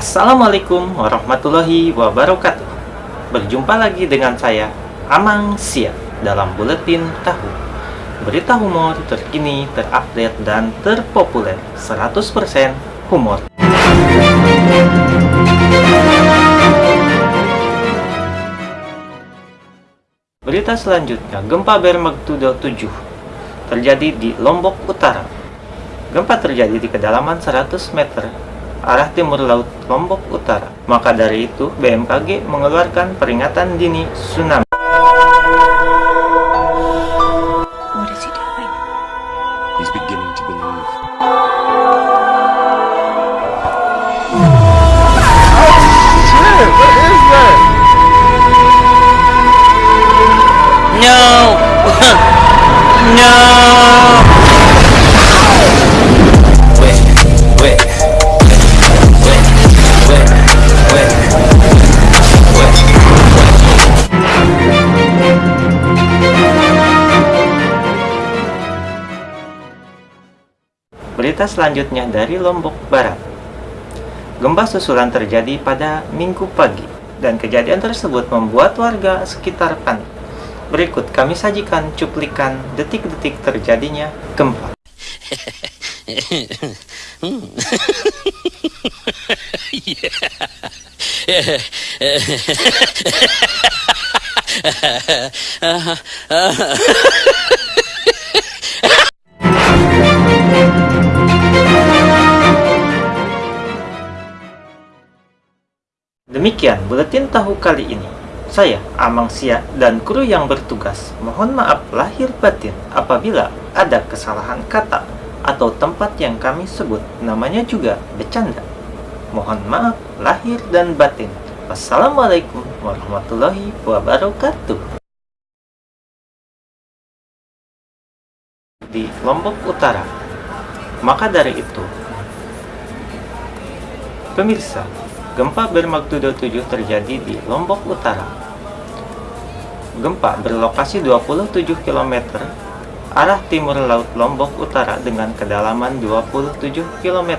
Assalamualaikum warahmatullahi wabarakatuh. Berjumpa lagi dengan saya Amang Sia dalam Buletin Tahu. Berita humor terkini, terupdate, dan terpopuler. 100% humor. Berita selanjutnya, gempa bermagnitudo 7 terjadi di Lombok Utara. Gempa terjadi di kedalaman 100 meter arah timur laut Lombok Utara. Maka dari itu, BMKG mengeluarkan peringatan dini tsunami. What is he doing? He's beginning to believe. No! no! Berita selanjutnya dari Lombok Barat. Gempa susulan terjadi pada Minggu pagi dan kejadian tersebut membuat warga sekitar panik. Berikut kami sajikan cuplikan detik-detik terjadinya gempa. Demikian buletin tahu kali ini. Saya, Amang Sia, dan kru yang bertugas mohon maaf lahir batin apabila ada kesalahan kata atau tempat yang kami sebut namanya juga bercanda. Mohon maaf lahir dan batin. Wassalamualaikum warahmatullahi wabarakatuh. Di Lombok Utara. Maka dari itu, pemirsa, Gempa bermagnitudo 7 terjadi di Lombok Utara. Gempa berlokasi 27 km arah timur laut Lombok Utara dengan kedalaman 27 km.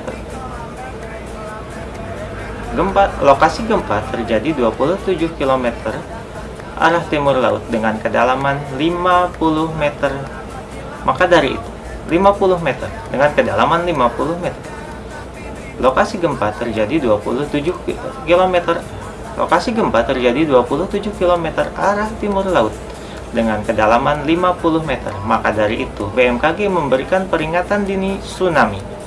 Gempa lokasi gempa terjadi 27 km arah timur laut dengan kedalaman 50 meter. Maka dari itu, 50 meter dengan kedalaman 50 meter. Lokasi gempa terjadi 27 km. Lokasi gempa terjadi 27 km arah timur laut dengan kedalaman 50 meter. Maka dari itu, BMKG memberikan peringatan dini tsunami